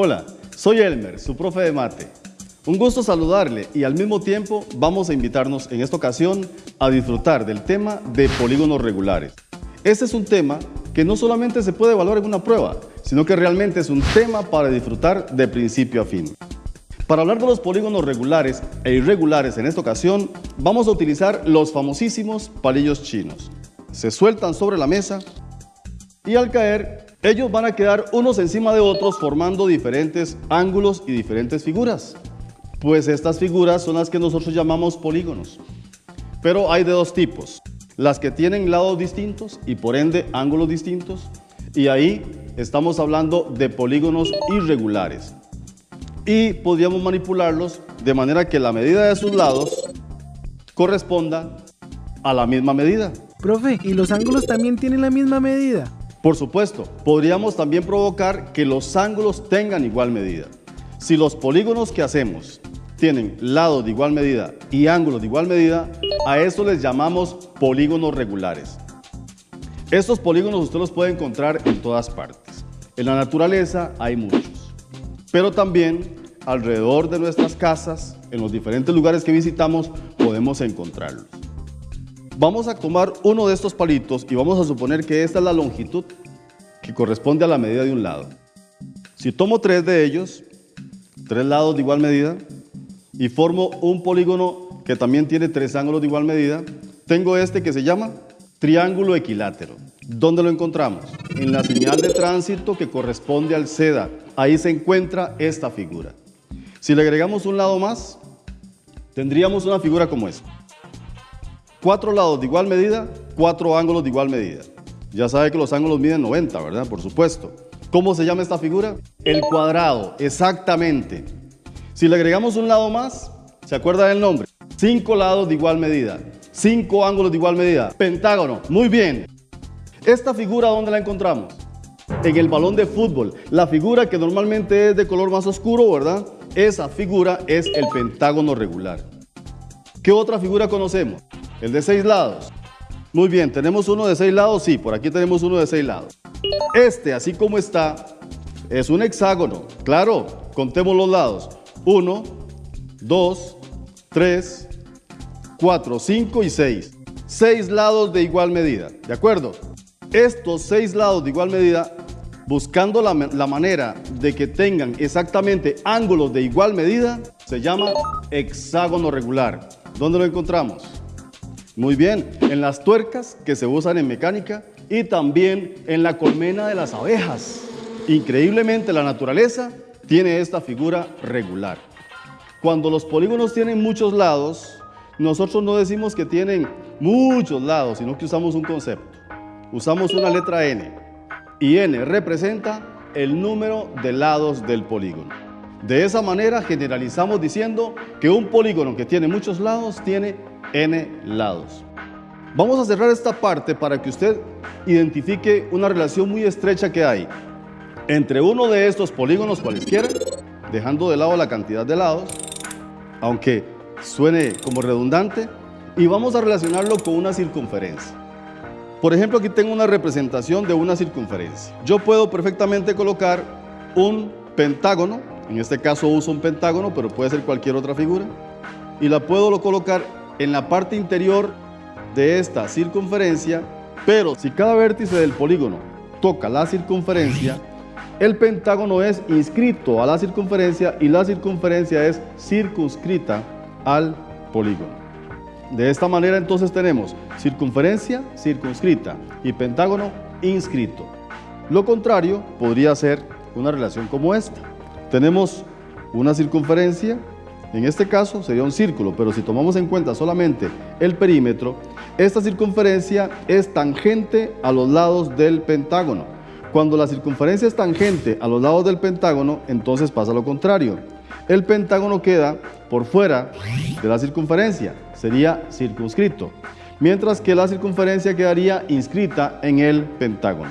Hola, soy Elmer, su profe de mate. Un gusto saludarle y al mismo tiempo vamos a invitarnos en esta ocasión a disfrutar del tema de polígonos regulares. Este es un tema que no solamente se puede evaluar en una prueba, sino que realmente es un tema para disfrutar de principio a fin. Para hablar de los polígonos regulares e irregulares en esta ocasión, vamos a utilizar los famosísimos palillos chinos. Se sueltan sobre la mesa y al caer, ellos van a quedar unos encima de otros formando diferentes ángulos y diferentes figuras. Pues estas figuras son las que nosotros llamamos polígonos. Pero hay de dos tipos, las que tienen lados distintos y por ende ángulos distintos, y ahí estamos hablando de polígonos irregulares y podríamos manipularlos de manera que la medida de sus lados corresponda a la misma medida. Profe, ¿y los ángulos también tienen la misma medida? Por supuesto, podríamos también provocar que los ángulos tengan igual medida. Si los polígonos que hacemos tienen lados de igual medida y ángulos de igual medida, a eso les llamamos polígonos regulares. Estos polígonos usted los puede encontrar en todas partes. En la naturaleza hay muchos, pero también alrededor de nuestras casas, en los diferentes lugares que visitamos, podemos encontrarlos. Vamos a tomar uno de estos palitos y vamos a suponer que esta es la longitud que corresponde a la medida de un lado. Si tomo tres de ellos, tres lados de igual medida, y formo un polígono que también tiene tres ángulos de igual medida, tengo este que se llama triángulo equilátero. ¿Dónde lo encontramos? En la señal de tránsito que corresponde al seda. Ahí se encuentra esta figura. Si le agregamos un lado más, tendríamos una figura como esta. Cuatro lados de igual medida, cuatro ángulos de igual medida. Ya sabe que los ángulos miden 90, ¿verdad? Por supuesto. ¿Cómo se llama esta figura? El cuadrado, exactamente. Si le agregamos un lado más, ¿se acuerda del nombre? Cinco lados de igual medida, cinco ángulos de igual medida. Pentágono, muy bien. ¿Esta figura dónde la encontramos? En el balón de fútbol. La figura que normalmente es de color más oscuro, ¿verdad? Esa figura es el pentágono regular. ¿Qué otra figura conocemos? El de seis lados. Muy bien, ¿tenemos uno de seis lados? Sí, por aquí tenemos uno de seis lados. Este, así como está, es un hexágono. Claro, contemos los lados. Uno, dos, tres, cuatro, cinco y seis. Seis lados de igual medida, ¿de acuerdo? Estos seis lados de igual medida buscando la, la, manera de que tengan exactamente ángulos de igual medida, se llama hexágono regular. ¿Dónde lo encontramos? Muy bien, en las tuercas que se usan en mecánica y también en la colmena de las abejas. Increíblemente la naturaleza tiene esta figura regular. Cuando los polígonos tienen muchos lados, nosotros no decimos que tienen muchos lados, sino que usamos un concepto. Usamos una letra N y n representa el número de lados del polígono. De esa manera generalizamos diciendo que un polígono que tiene muchos lados tiene n lados. Vamos a cerrar esta parte para que usted identifique una relación muy estrecha que hay entre uno de estos polígonos cualesquiera, dejando de lado la cantidad de lados, aunque suene como redundante, y vamos a relacionarlo con una circunferencia. Por ejemplo, aquí tengo una representación de una circunferencia. Yo puedo perfectamente colocar un pentágono, en este caso uso un pentágono, pero puede ser cualquier otra figura, y la puedo colocar en la parte interior de esta circunferencia, pero si cada vértice del polígono toca la circunferencia, el pentágono es inscrito a la circunferencia y la circunferencia es circunscrita al polígono. De esta manera entonces tenemos circunferencia circunscrita y pentágono inscrito. Lo contrario podría ser una relación como esta. Tenemos una circunferencia, en este caso sería un círculo, pero si tomamos en cuenta solamente el perímetro, esta circunferencia es tangente a los lados del pentágono. Cuando la circunferencia es tangente a los lados del pentágono, entonces pasa lo contrario el pentágono queda por fuera de la circunferencia, sería circunscrito, mientras que la circunferencia quedaría inscrita en el pentágono.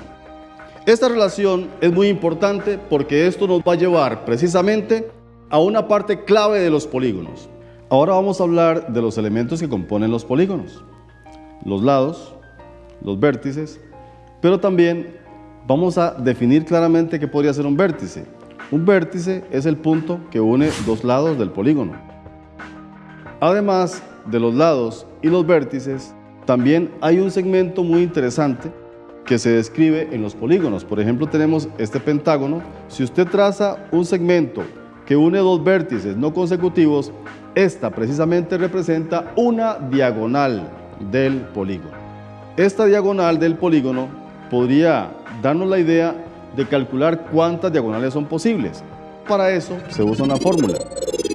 Esta relación es muy importante porque esto nos va a llevar precisamente a una parte clave de los polígonos. Ahora vamos a hablar de los elementos que componen los polígonos, los lados, los vértices, pero también vamos a definir claramente qué podría ser un vértice. Un vértice es el punto que une dos lados del polígono. Además de los lados y los vértices, también hay un segmento muy interesante que se describe en los polígonos. Por ejemplo, tenemos este pentágono. Si usted traza un segmento que une dos vértices no consecutivos, esta precisamente representa una diagonal del polígono. Esta diagonal del polígono podría darnos la idea de calcular cuántas diagonales son posibles. Para eso se usa una fórmula.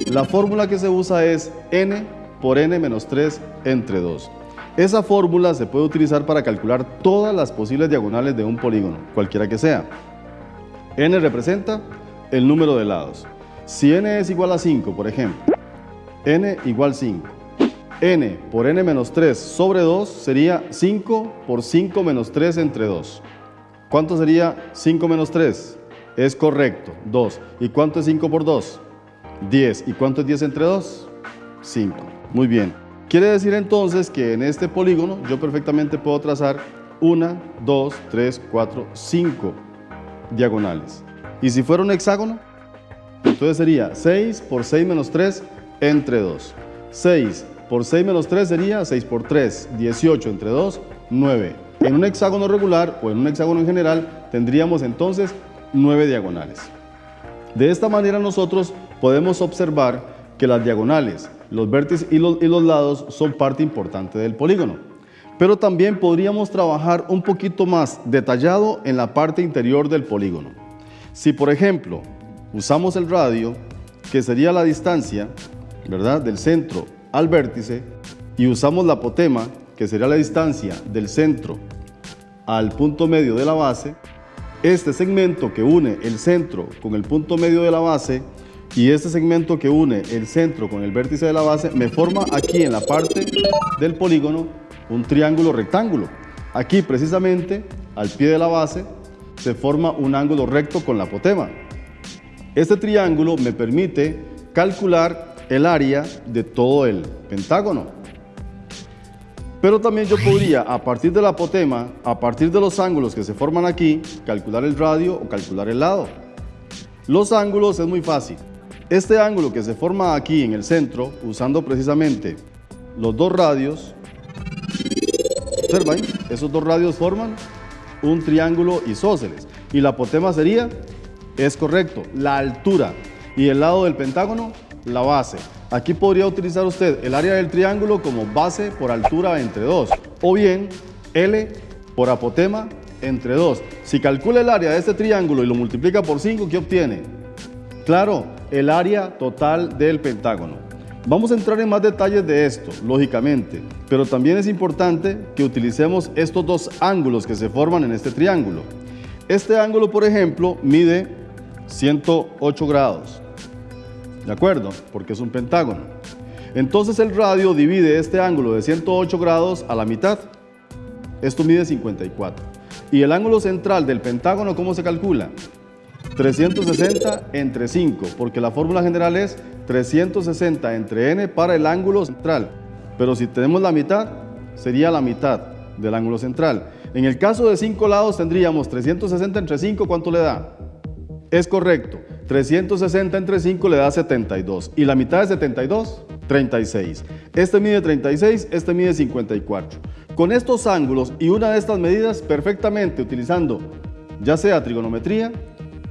La fórmula que se usa es n por n menos 3 entre 2. Esa fórmula se puede utilizar para calcular todas las posibles diagonales de un polígono, cualquiera que sea. n representa el número de lados. Si n es igual a 5, por ejemplo, n igual 5. n por n menos 3 sobre 2 sería 5 por 5 menos 3 entre 2. ¿Cuánto sería 5 menos 3? Es correcto, 2. ¿Y cuánto es 5 por 2? 10. ¿Y cuánto es 10 entre 2? 5. Muy bien. Quiere decir entonces que en este polígono yo perfectamente puedo trazar 1, 2, 3, 4, 5 diagonales. ¿Y si fuera un hexágono? Entonces sería 6 por 6 menos 3 entre 2. 6 por 6 menos 3 sería 6 por 3, 18 entre 2, 9. En un hexágono regular o en un hexágono en general tendríamos entonces 9 diagonales. De esta manera nosotros podemos observar que las diagonales, los vértices y los, y los lados son parte importante del polígono. Pero también podríamos trabajar un poquito más detallado en la parte interior del polígono. Si por ejemplo usamos el radio, que sería la distancia ¿verdad? del centro al vértice, y usamos la apotema, que sería la distancia del centro al punto medio de la base, este segmento que une el centro con el punto medio de la base y este segmento que une el centro con el vértice de la base me forma aquí en la parte del polígono un triángulo rectángulo. Aquí precisamente al pie de la base se forma un ángulo recto con la apotema. Este triángulo me permite calcular el área de todo el pentágono. Pero también yo podría, a partir de la apotema, a partir de los ángulos que se forman aquí, calcular el radio o calcular el lado. Los ángulos es muy fácil. Este ángulo que se forma aquí en el centro, usando precisamente los dos radios, observa esos dos radios forman un triángulo isósceles. Y la apotema sería es correcto, la altura y el lado del pentágono, la base. Aquí podría utilizar usted el área del triángulo como base por altura entre 2 o bien L por apotema entre 2. Si calcula el área de este triángulo y lo multiplica por 5, ¿qué obtiene? Claro, el área total del pentágono. Vamos a entrar en más detalles de esto, lógicamente, pero también es importante que utilicemos estos dos ángulos que se forman en este triángulo. Este ángulo, por ejemplo, mide 108 grados. ¿De acuerdo? Porque es un pentágono. Entonces el radio divide este ángulo de 108 grados a la mitad. Esto mide 54. ¿Y el ángulo central del pentágono cómo se calcula? 360 entre 5, porque la fórmula general es 360 entre n para el ángulo central. Pero si tenemos la mitad, sería la mitad del ángulo central. En el caso de 5 lados tendríamos 360 entre 5, ¿cuánto le da? Es correcto. 360 entre 5 le da 72. ¿Y la mitad de 72? 36. Este mide 36, este mide 54. Con estos ángulos y una de estas medidas perfectamente utilizando ya sea trigonometría,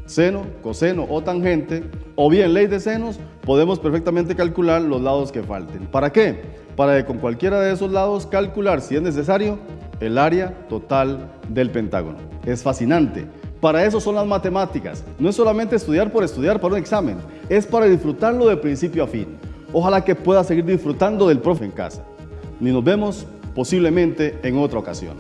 seno, coseno o tangente, o bien ley de senos, podemos perfectamente calcular los lados que falten. ¿Para qué? Para que con cualquiera de esos lados calcular, si es necesario, el área total del pentágono. Es fascinante. Para eso son las matemáticas. No es solamente estudiar por estudiar para un examen, es para disfrutarlo de principio a fin. Ojalá que pueda seguir disfrutando del profe en casa. Ni nos vemos posiblemente en otra ocasión.